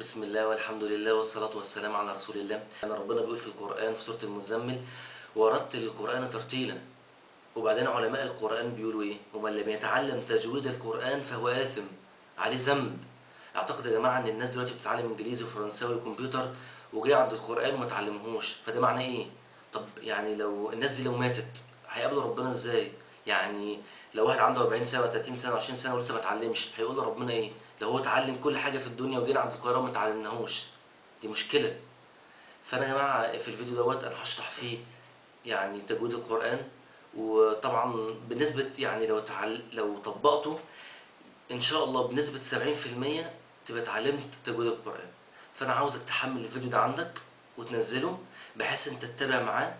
بسم الله والحمد لله والصلاة والسلام على رسول الله أنا ربنا بيقول في القرآن في سورة المزمل ورتل القرآن ترتيلا وبعدين علماء القرآن بيقولوا إيه ومن لم يتعلم تجويد القرآن فهو آثم عليه ذنب أعتقد يا جماعة إن الناس دلوقتي بتتعلم إنجليزي وفرنساوي وكمبيوتر وجاي عند القرآن وما تعلمهوش فده معناه إيه؟ طب يعني لو الناس دي لو ماتت هيقابلوا ربنا إزاي؟ يعني لو واحد عنده 40 سنة 30 سنة 20 سنة ولسه ما اتعلمش هيقول لربنا إيه؟ لو هو اتعلم كل حاجة في الدنيا وجينا عند القرآن وما اتعلمناهوش. دي مشكلة. فأنا يا جماعة في الفيديو دوت أنا هشرح فيه يعني تجويد القرآن. وطبعا بنسبة يعني لو تعل... لو طبقته إن شاء الله بنسبة 70% تبقى اتعلمت تجويد القرآن. فأنا عاوزك تحمل الفيديو ده عندك وتنزله بحيث أنت تتابع معاه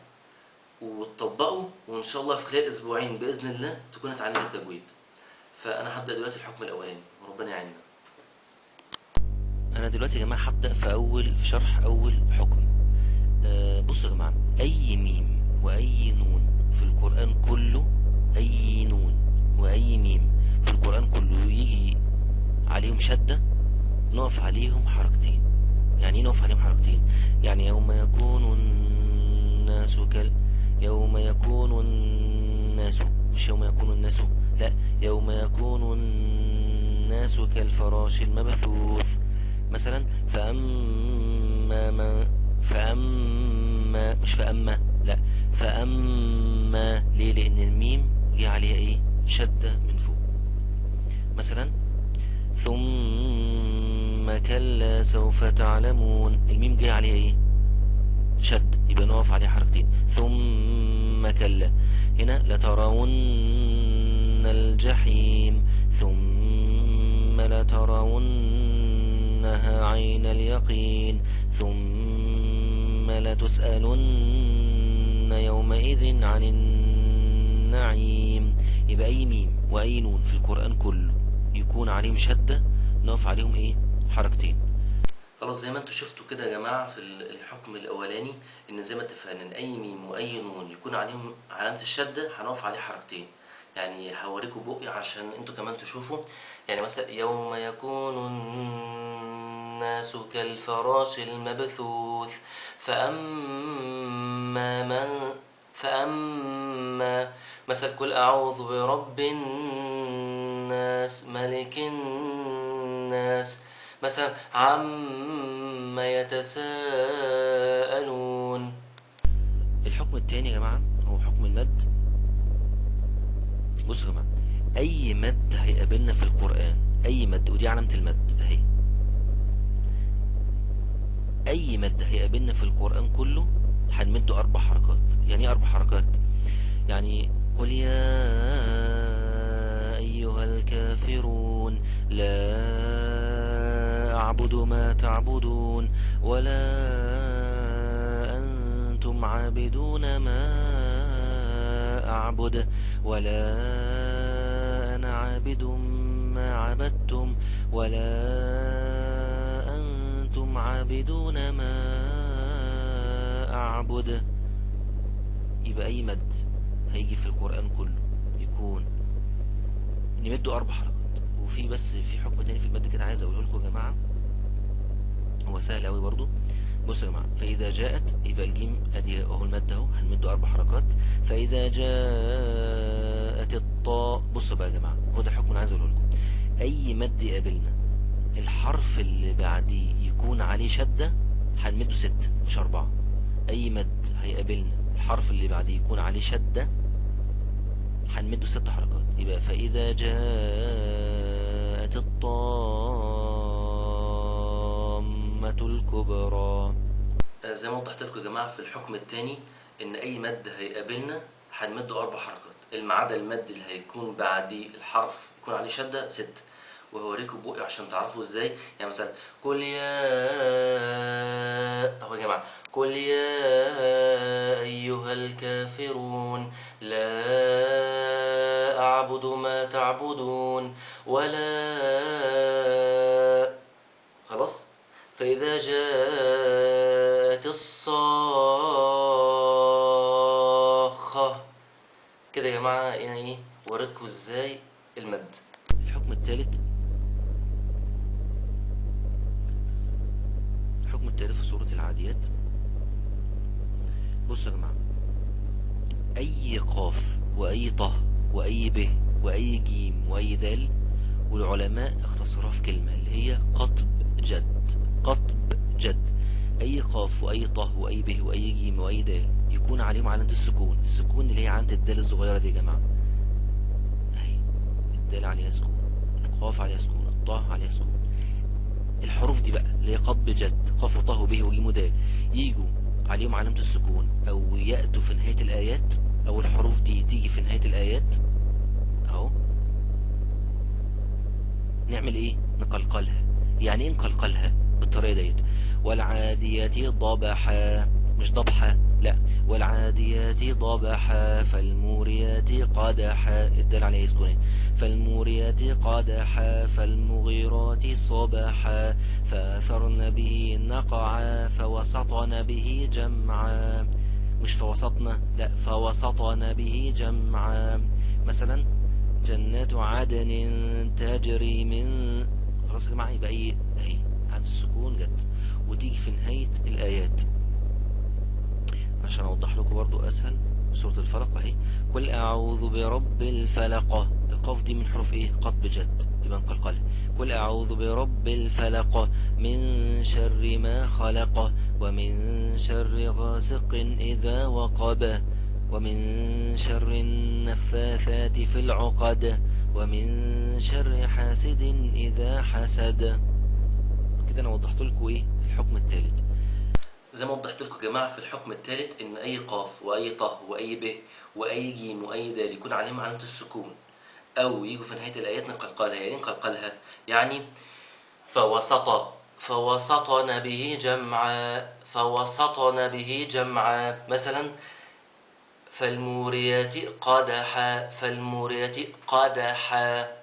وتطبقه وإن شاء الله في خلال أسبوعين بإذن الله تكون اتعلمت التجويد. فأنا هبدأ دلوقتي الحكم الأولاني وربنا يعيننا. أنا دلوقتي يا جماعة هبدأ في أول في شرح أول حكم. آه بصوا يا جماعة أي ميم وأي نون في القرآن كله أي نون وأي ميم في القرآن كله يجي عليهم شدة نقف عليهم حركتين. يعني إيه نقف عليهم حركتين؟ يعني يوم يكون الناس كال يوم يكون الناس مش يوم يكون الناس لا يوم يكون الناس كالفراش المبثوث. مثلا فأما ما فأما مش فأما لا فأما ليه؟ لأن الميم جه عليها إيه؟ شدة من فوق. مثلا ثم كلا سوف تعلمون. الميم جه عليها إيه؟ شد يبقى نقف عليها حركتين. ثم كلا. هنا لترون الجحيم. ثم لترونها عين اليقين ثم لتسألن يومئذ عن النعيم. يبقى أي ميم وأي نون في القرآن كله يكون عليهم شدة نقف عليهم إيه؟ حركتين. خلاص زي ما أنتوا شفتوا كده يا جماعة في ال- الحكم الأولاني إن زي ما اتفقنا إن أي ميم وأي نون يكون عليهم علامة الشدة هنقف عليه حركتين. يعني هوريكم بقي عشان أنتوا كمان تشوفوا. يعني مثلا يوم يكون الناس كالفراش المبثوث. فأما من فأما مثلا قل أعوذ برب الناس ملك الناس. مثلا عما يتساءلون. الحكم التاني يا جماعة هو حكم المد. بصوا يا جماعة أي مد هيقابلنا في القرآن أي مد ودي علامة المد أهي. أي مد هيقابلنا في القرآن كله هنمده أربع حركات. يعني إيه أربع حركات؟ يعني قل يا أيها الكافرون لا أعبد ما تعبدون ولا أنتم عابدون ما أعبد ولا أنا عابد ما عبدتم ولا عابدون ما أعبد. يبقى أي مد هيجي في القرآن كله يكون نمده أربع حركات وفي بس في حكم تاني في المد كده عايز أقوله لكم يا جماعة. هو سهل أوي برضو. بصوا يا جماعة فإذا جاءت يبقى الجيم أدي أهو المد أهو هنمده أربع حركات. فإذا جاءت الطاء بصوا بقى يا جماعة هو ده الحكم اللي عايز أقوله لكم. أي مد يقابلنا الحرف اللي بعديه يكون عليه شدة هنمده ست مش أربعة. أي مد هيقابلنا الحرف اللي بعديه يكون عليه شدة هنمده ست حركات. يبقى فإذا جاءت الطامة الكبرى. آه، زي ما وضحت لكم يا جماعة في الحكم التاني إن أي مد هيقابلنا هنمده أربع حركات. ما عدا المد اللي هيكون بعديه الحرف يكون عليه شدة ست وهوريكم بقي عشان تعرفوا إزاي. يعني مثلا قل يا أهو يا جماعة قل يا أيها الكافرون لا أعبد ما تعبدون ولا خلاص. فإذا جاءت الصاخة كده يا جماعة يعني إيه؟ وريتكم إزاي المد؟ الحكم الثالث التالت في سورة العاديات؟ بصوا يا جماعة أي قاف وأي طه وأي ب وأي جيم وأي دال والعلماء اختصروها في كلمة اللي هي قطب جد قطب جد. أي قاف وأي طه وأي ب وأي جيم وأي دال يكون عليهم علامة السكون السكون اللي هي علامة الدال الصغيرة دي يا جماعة. أهي الدال عليها سكون القاف عليها سكون الطه عليها سكون. الحروف دي بقى اللي هي قطب جد. قاف وطه وب وجيم ودال يجوا عليهم علامة السكون. أو يأتوا في نهاية الآيات. أو الحروف دي تيجي في نهاية الآيات. أهو. نعمل إيه؟ نقلقلها. يعني إيه نقلقلها بالطريقة ديت؟ والعاديات ضبحا. مش ضبحا لا. والعاديات ضبحا فالموريات قدحا الدال عليه سكون فالموريات قدحا فالمغيرات صبحا فأثرن به نقعا فوسطن به جمعا. مش فوسطنا لا. فوسطن به جمعا. مثلا جنات عدن تجري من خلاص يا جماعة يبقى إيه؟ اهي عند السكون جت. وتيجي في نهاية الآيات. عشان أوضح لكم برضو أسهل سورة الفلق أهي. قل أعوذ برب الفلق. القاف دي من حروف إيه؟ قطب جد يبقى نقلقلها قل أعوذ برب الفلق. من شر ما خلق. ومن شر غاسق إذا وقب. ومن شر النفاثات في العقد. ومن شر حاسد إذا حسد. كده أنا وضحت لكم إيه؟ الحكم الثالث زي ما وضحت لكم يا جماعة في الحكم الثالث إن أي قاف وأي طه وأي ب وأي جيم وأي دال يكون عليهم علامه السكون أو يجوا في نهاية الآيات نقلقلها يعني إيه نقلقلها يعني فوسط فوسطن به جمعا فوسطن به جمعا. مثلا فالموريات قدحا فالموريات قدحا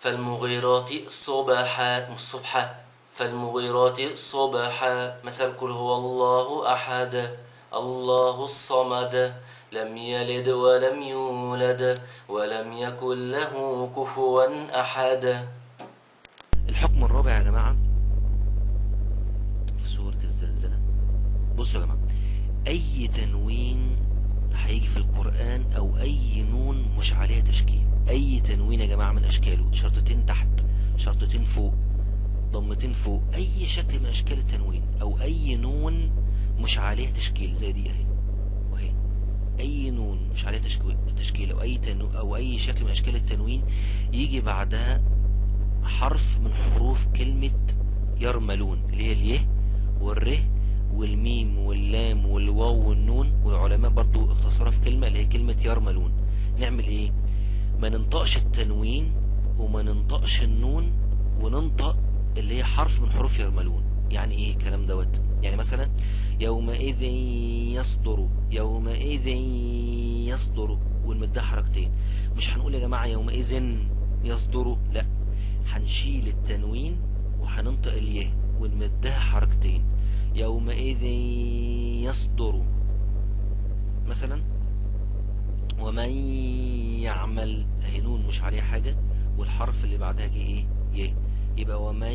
فالمغيرات صبحا مش صبحا فالمغيرات صبحا مثل قل هو الله أحد الله الصمد لم يلد ولم يولد ولم يكن له كفوا أحد. الحكم الرابع يا جماعة في سورة الزلزلة. بصوا يا جماعة أي تنوين هيجي في القرآن أو أي نون مش عليها تشكيل. أي تنوين يا جماعة من أشكاله؟ شرطتين تحت شرطتين فوق. ضمتين فوق أي شكل من أشكال التنوين أو أي نون مش عليها تشكيل زي دي أهي. وأهي أي نون مش عليها تشكيل أو أي تنو أو أي شكل من أشكال التنوين يجي بعدها حرف من حروف كلمة يرملون اللي هي اليه والره والميم واللام والواو والنون. والعلماء برضو اختصرها في كلمة اللي هي كلمة يرملون. نعمل إيه؟ ما ننطقش التنوين وما ننطقش النون وننطق اللي هي حرف من حروف يرملون. يعني إيه الكلام دوت؟ يعني مثلا يومئذ يصدر يومئذ يصدر ونمدها حركتين. مش هنقول يا جماعة يومئذ يصدر لا. هنشيل التنوين وهننطق اليه ونمدها حركتين. يومئذ يصدر. مثلا ومن يعمل اهي نون مش عليها حاجة والحرف اللي بعدها جه إيه؟ يه يبقى ومن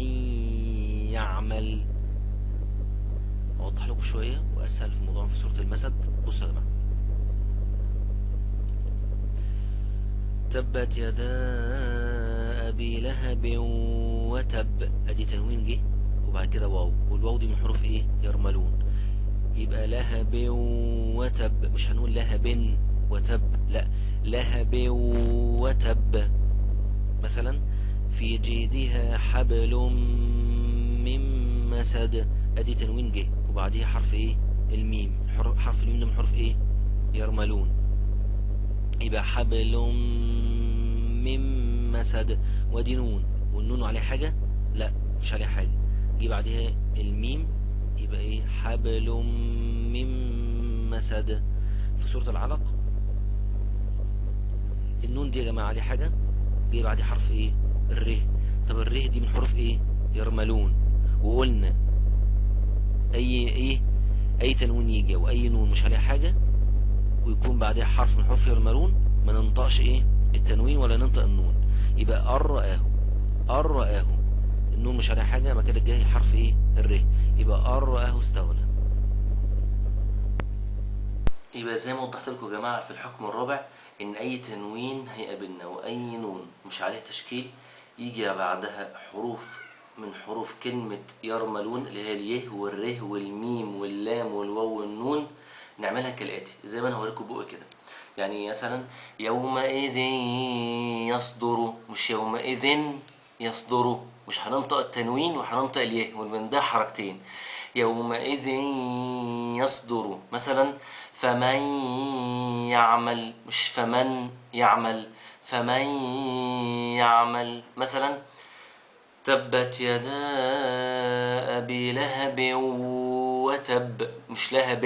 يعمل أوضح لكم شوية وأسهل في موضوع في سورة المسد. بصوا يا جماعة. تبت يدا أبي لهب وتب. أدي تنوين جه. وبعد كده واو. والواو دي من حروف إيه؟ يرملون. يبقى لهب وتب. مش هنقول لهب وتب. لا. لهب وتب. مثلا في جيدها حبل من مسد. أدي تنوين جه وبعديها حرف إيه؟ الميم. حرف الميم ده من حروف إيه؟ يرملون. يبقى حبل من مسد. ودي نون. والنون عليه حاجة؟ لا مش عليه حاجة. جه بعدها الميم يبقى إيه؟ حبل من مسد. في سورة العلق النون دي يا جماعة عليه حاجة؟ جه بعدها حرف إيه؟ الره طب الره دي من حروف إيه؟ يرملون. وقلنا أي إيه؟ أي تنوين يجي أو أي نون مش عليه حاجة ويكون بعدها حرف من حروف يرملون ما ننطقش إيه؟ التنوين ولا ننطق النون. يبقى ار رآه ار رآه النون مش عليها حاجة ما كده جاي حرف إيه؟ الر يبقى ار رآه استغنى يبقى زي ما وضحت لكم يا جماعة في الحكم الرابع إن أي تنوين هيقابلنا وأي نون مش عليه تشكيل يجي بعدها حروف من حروف كلمة يرملون اللي هي اليه والره والميم واللام والواو والنون نعملها كالآتي زي ما أنا هوريكم بقى كده. يعني مثلا يومئذ يصدر مش يومئذ يصدر مش هننطق التنوين وهننطق اليه ومن ده حركتين. يومئذ يصدر مثلا فمن يعمل مش فمن يعمل. فمن يعمل مثلا تبت يدا أبي لهب وتب مش لهب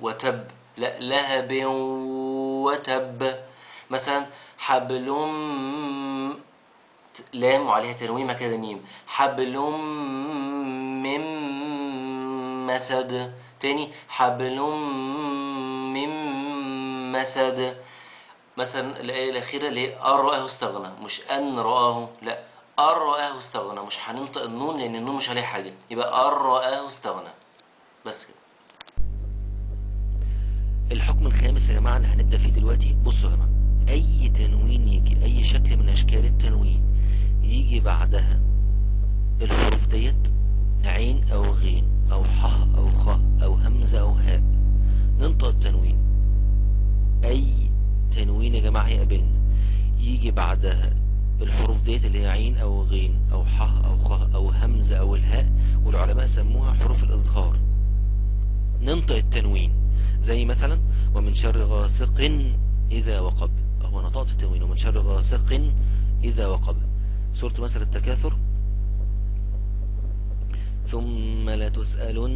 وتب لا لهب وتب. مثلا حبل لام وعليها تنوين مع كده ميم. حبل من مسد. تاني حبل من مسد. مثلا الآية الأخيرة اللي هي أن رآه استغنى مش أن رآه لا. أن رآه استغنى مش هننطق النون لأن النون مش عليها حاجة. يبقى أن رآه استغنى بس كده. الحكم الخامس يا جماعة اللي هنبدأ فيه دلوقتي بصوا يا جماعة أي تنوين يجي أي شكل من أشكال التنوين يجي بعدها الحروف ديت عين أو غين أو ح أو خ أو همزة أو هاء. ننطق التنوين. أي تنوين يا جماعة هيقابلنا يجي بعدها الحروف ديت اللي هي عين أو غين أو ح أو خ أو همزة أو الهاء والعلماء سموها حروف الإظهار. ننطق التنوين. زي مثلا ومن شر غاسق إذا وقب. هو نطقت التنوين. ومن شر غاسق إذا وقب. سورة مثل التكاثر. ثم لتسألن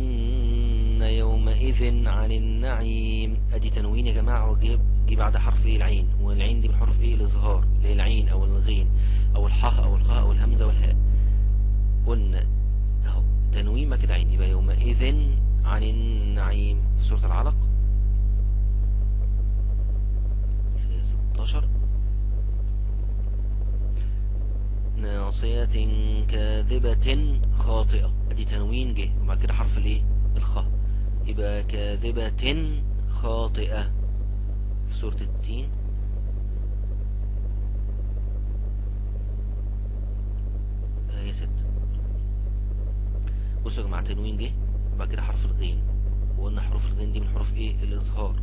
يومئذ عن النعيم. أدي تنوين يا جماعة وجيب جي بعد حرف إيه؟ العين. والعين دي من حروف إيه؟ الإظهار اللي هي العين أو الغين أو الحاء أو الخاء أو الهمزة والهاء. قلنا أهو تنوين ما كده عين يبقى يومئذ عن النعيم. في سورة العلق. آية 16 ناصية كاذبة خاطئة. أدي تنوين جه. وبعد كده حرف الإيه؟ الخاء. يبقى كاذبة خاطئة. في سورة التين. آية ستة بصوا يا جماعة تنوين جه وبعد كده حرف الغين. وقلنا حروف الغين دي من حروف إيه؟ الإظهار.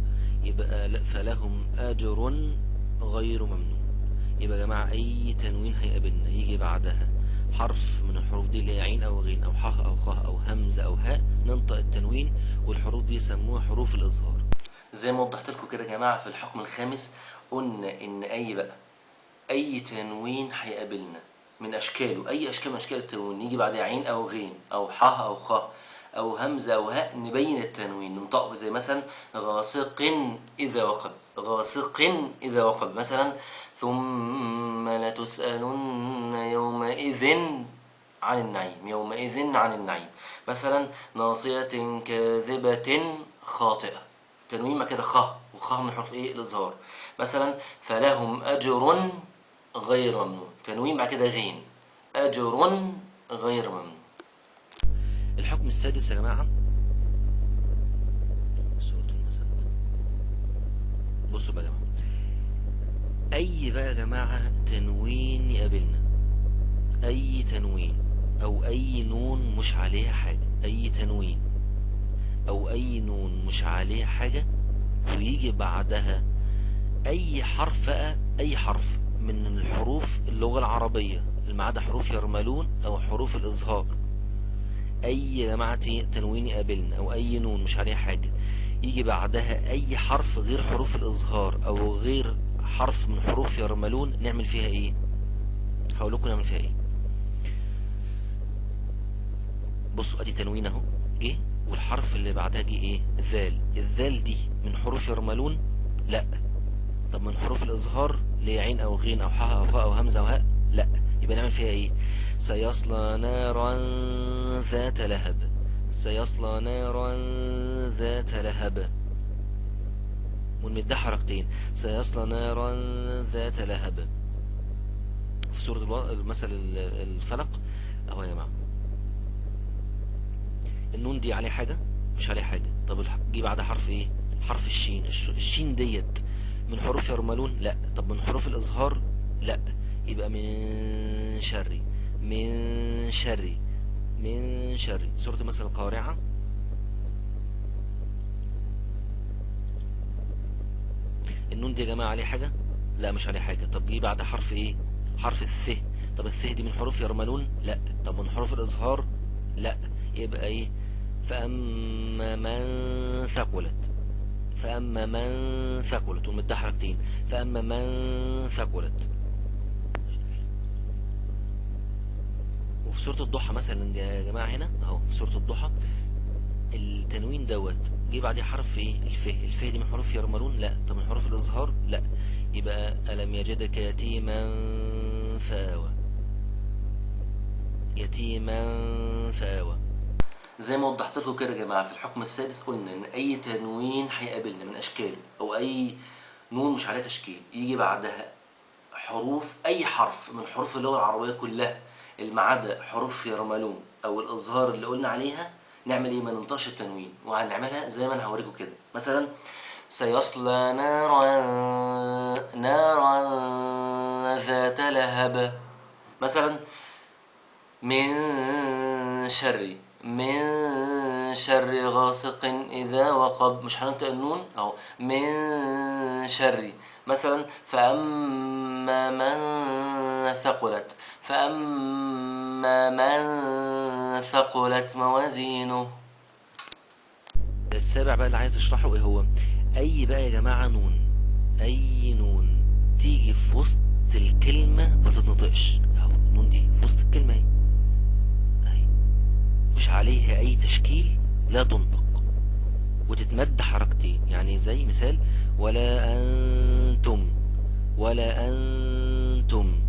يبقى فلهم أجر غير ممنون. يبقى يا جماعة أي تنوين هيقابلنا يجي بعدها. حرف من الحروف دي اللي هي عين أو غين أو ح أو خ أو همزة أو هاء ننطق التنوين والحروف دي يسموها حروف الإظهار. زي ما وضحت لكم كده يا جماعة في الحكم الخامس قلنا إن أي بقى أي تنوين هيقابلنا من أشكاله. أي أشكال من أشكال التنوين يجي بعدها عين أو غين أو ح أو خ أو همزة أو هاء نبين التنوين ننطقه زي مثلا غاسق إذا وقب غاسق إذا وقب. مثلا ثم لتسألن يومئذ عن النعيم يومئذ عن النعيم. مثلا ناصية كاذبة خاطئة. تنوين ما كده خ وخ من حرف إيه؟ الإظهار. مثلا فلهم أجر غير ممنون. تنوين بعد كده غين. أجر غير ممنون. الحكم السادس يا جماعة. بصوا بقى جماعة أي بقى يا جماعة تنوين يقابلنا؟ أي تنوين أو أي نون مش عليها حاجة؟ أي تنوين أو أي نون مش عليها حاجة؟ ويجي بعدها أي حرف أي حرف من الحروف اللغة العربية ما عدا حروف يرملون أو حروف الإظهار أي يا جماعة تنوين يقابلنا أو أي نون مش عليها حاجة؟ يجي بعدها أي حرف غير حروف الاظهار أو غير حرف من حروف يرملون نعمل فيها إيه؟ هقول لكم نعمل فيها إيه؟ بصوا أدي تنوين أهو. جه والحرف اللي بعدها جه إيه؟ ذال الذال دي من حروف يرملون؟ لا. طب من حروف الإظهار اللي هي عين أو غين أو حاء أو خاء أو همزة أو هاء؟ لا. يبقى نعمل فيها إيه؟ سيصلى نارا ذات لهب. سيصلى نارا ذات لهب. ونمدها حركتين. سيصلى نارا ذات لهب. في سورة ألو... مثل ال- الفلق أهو يا جماعة النون دي عليه حاجة؟ مش عليه حاجة. طب جه بعدها حرف إيه؟ حرف الشين. الش- الشين ديت من حروف يرملون؟ لا. طب من حروف الإظهار لا. يبقى من شري. من شري. من شري. سورة مثل القارعة. النون دي يا جماعة عليه حاجة؟ لا مش عليه حاجة. طب جه بعد حرف إيه؟ حرف الث. طب الث دي من حروف يرملون؟ لا. طب من حروف الإظهار؟ لا. يبقى إيه؟ فأما من ثقلت. فأما من ثقلت ومدها حركتين. فأما من ثقلت. وفي سورة الضحى مثلا يا جماعة هنا؟ أهو في سورة الضحى. التنوين دوت جه بعديه حرف إيه؟ الف. الف دي من حروف يرملون؟ لا. طب من حروف الإظهار لا. يبقى ألم يجدك يتيما فآوى. يتيما فآوى. زي ما وضحت لكم كده يا جماعة في الحكم السادس قلنا إن أي تنوين هيقابلنا من أشكاله أو أي نون مش عليها تشكيل. يجي بعدها حروف أي حرف من حروف اللغة العربية كلها ما عدا حروف يرملون أو الاظهار اللي قلنا عليها نعمل إيه؟ ما ننطقش التنوين. وهنعملها زي ما أنا هوريكم كده. مثلا سيصلى نارا نارا ذات لهب. مثلا من شر من شر غاسق إذا وقب. مش هننطق النون أهو. من شر. مثلا فأما من ثقلت. فأما من ثقلت موازينه السابع بقى اللي عايز اشرحه إيه هو؟ أي بقى يا جماعة نون أي نون تيجي في وسط الكلمة ما تتنطقش. أهو النون دي في وسط الكلمة أهي. أهي. مش عليها أي تشكيل لا تنطق. وتتمد حركتين يعني زي مثال ولا أنتم ولا أنتم.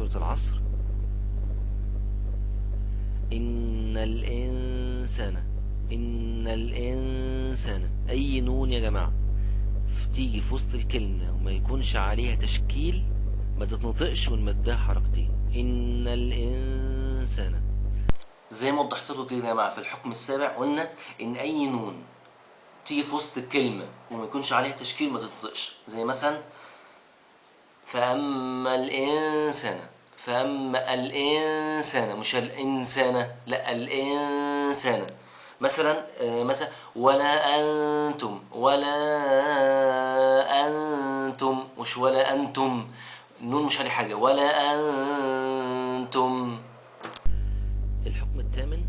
سورة العصر. إن الإنسان إن الإنسان أي نون يا جماعة تيجي في وسط الكلمة وما يكونش عليها تشكيل ما تتنطقش ونمدها حركتين إن الإنسان. زي ما وضحت لكم كده يا جماعة في الحكم السابع قلنا إن أي نون تيجي في وسط الكلمة وما يكونش عليها تشكيل ما تنطقش زي مثلا فاما الانسان فاما الانسان مش الانسان لأ الانسان. مثلا آه، مثلا ولا أنتم ولا أنتم مش ولا أنتم. النون مش عليه حاجة ولا أنتم. الحكم الثامن.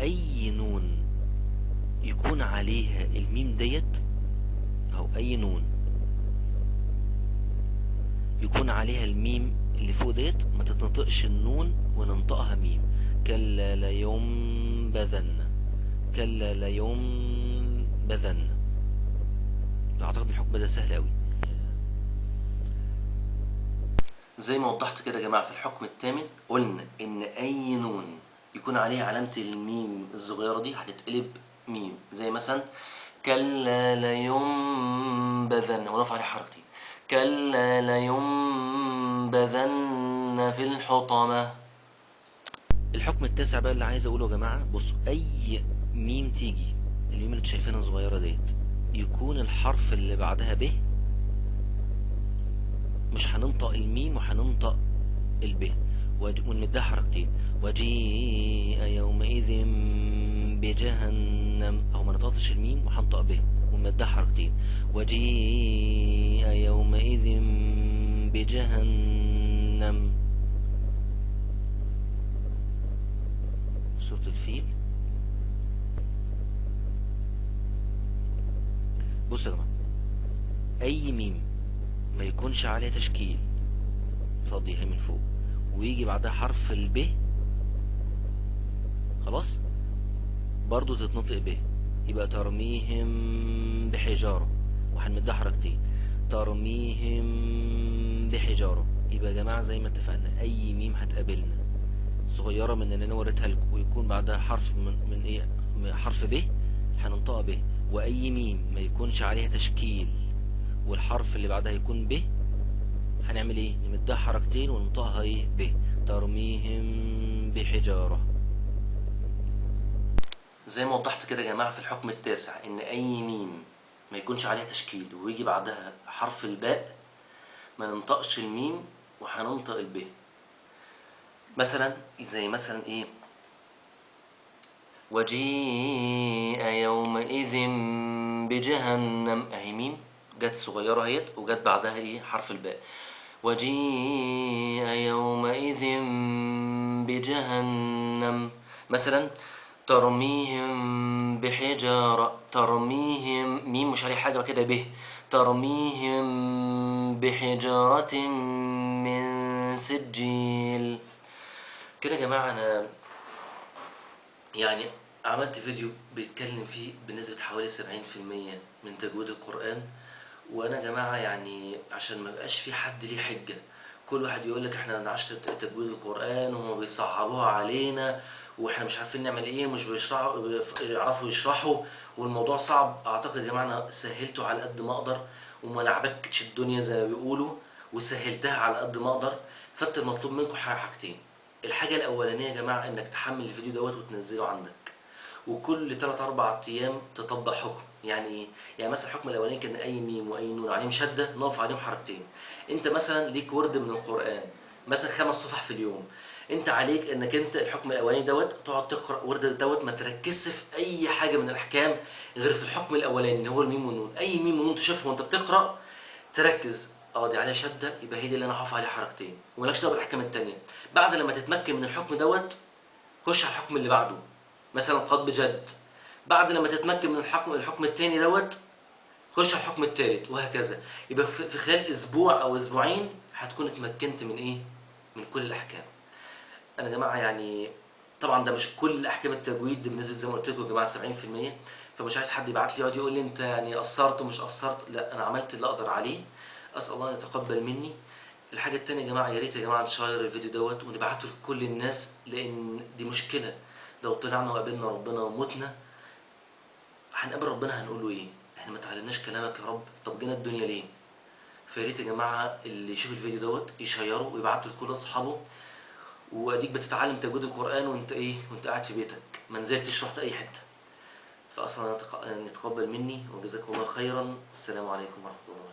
أي نون؟ يكون عليها الميم ديت أو أي نون. يكون عليها الميم اللي فوق ديت ما تتنطقش النون وننطقها ميم. كلا لينبذن كلا لينبذن أعتقد الحكم ده سهل أوي. زي ما وضحت كده يا جماعة في الحكم الثامن قلنا إن أي نون يكون عليها علامة الميم الصغيرة دي هتتقلب ميم. زي مثلا كلا لينبذن. ونقف عليه حركتين كلا لينبذن في الحطمة. الحكم التاسع بقى اللي عايز أقوله يا جماعة بصوا أي ميم تيجي الميم اللي شايفينها صغيره ديت يكون الحرف اللي بعدها ب مش هننطق الميم وهننطق الب ونمدها حركتين. وجيء يومئذ بجهنم. اهو ما نطقتش الميم وهنطق ب ونمدها حركتين وجيء يومئذ بجهنم. سورة الفيل. بصوا يا جماعة أي ميم ما يكونش عليها تشكيل فاضيها من فوق ويجي بعدها حرف الب خلاص؟ برضو تتنطق ب يبقى ترميهم بحجارة. وهنمدها حركتين ترميهم بحجارة. يبقى يا جماعة زي ما اتفقنا أي ميم هتقابلنا صغيرة من اللي أنا وريتها لكم ويكون بعدها حرف من, من من حرف ب هننطقها ب. وأي ميم ما يكونش عليها تشكيل والحرف اللي بعدها يكون ب هنعمل إيه؟ نمدها حركتين وننطقها إيه؟ ب. ترميهم بحجارة. زي ما وضحت كده يا جماعة في الحكم التاسع إن أي ميم ما يكونش عليها تشكيل ويجي بعدها حرف الباء ما ننطقش الميم وهننطق الب. مثلا زي مثلا إيه؟ وجيء يومئذ بجهنم. أهي ميم جت صغيرة أهيت وجت بعدها إيه؟ حرف الباء. وجيء يومئذ بجهنم. مثلا ترميهم بحجارة ترميهم ميم مش عليه حاجة كده به. ترميهم بحجارة من سجيل. كده يا جماعة أنا يعني عملت فيديو بيتكلم فيه بنسبة حوالي 70% من تجويد القرآن. وأنا يا جماعة يعني عشان ما بقاش في حد ليه حجة كل واحد يقول لك إحنا ما بنعرفش تجويد القرآن وهم بيصعبوها علينا وإحنا مش عارفين نعمل إيه مش بيشرحوا بيعرفوا يشرحوا والموضوع صعب. أعتقد يا جماعة أنا سهلته على قد ما أقدر وما لعبكتش الدنيا زي ما بيقولوا وسهلتها على قد ما أقدر. فأنت المطلوب منكم حاجتين. الحاجة الأولانية يا جماعة إنك تحمل الفيديو دوت وتنزله عندك. وكل 3 4 أيام تطبق حكم. يعني يعني مثلا الحكم الأولاني كان أي ميم وأي نون عليهم شده نقف عليهم حركتين. أنت مثلا ليك ورد من القرآن مثلا خمس صفح في اليوم. انت عليك انك انت الحكم الاولاني دوت تقعد تقرأ ورد دوت ما تركزش في أي حاجة من الأحكام غير في الحكم الأولاني اللي هو الميم والنون. أي ميم ونون تشوفها وأنت بتقرأ تركز. آه دي عليها شدة يبقى هي دي اللي أنا هقف عليها حركتين ومالكش دعوة بالأحكام التانية. بعد لما تتمكن من الحكم دوت خش على الحكم اللي بعده. مثلا قد بجد بعد لما تتمكن من الحكم الحكم التاني دوت خش على الحكم التالت وهكذا. يبقى في خلال أسبوع أو أسبوعين هتكون اتمكنت من إيه؟ من كل الأحكام. أنا يا جماعة يعني طبعا ده مش كل أحكام التجويد بنسبه زي ما قلت لكم يا جماعة 70% فمش عايز حد يبعت لي يقعد يقول لي أنت يعني قصرت ومش قصرت لا أنا عملت اللي أقدر عليه. أسأل الله أن يتقبل مني. الحاجة الثانية يا جماعة يا ريت يا جماعة نشير الفيديو دوت ونبعته لكل الناس لأن دي مشكلة. لو طلعنا وقابلنا ربنا ومتنا هنقابل ربنا هنقول له إيه؟ إحنا ما تعلمناش كلامك يا رب. طب جينا الدنيا ليه؟ فيا ريت يا جماعة اللي يشوف الفيديو دوت يشيره ويبعته لكل أصحابه. واديك بتتعلم تجويد القرآن وانت إيه وانت قاعد في بيتك. ما نزلتش رحت أي حتة. فاصلا يتقبل مني وجزاكم الله خيرا. السلام عليكم ورحمة الله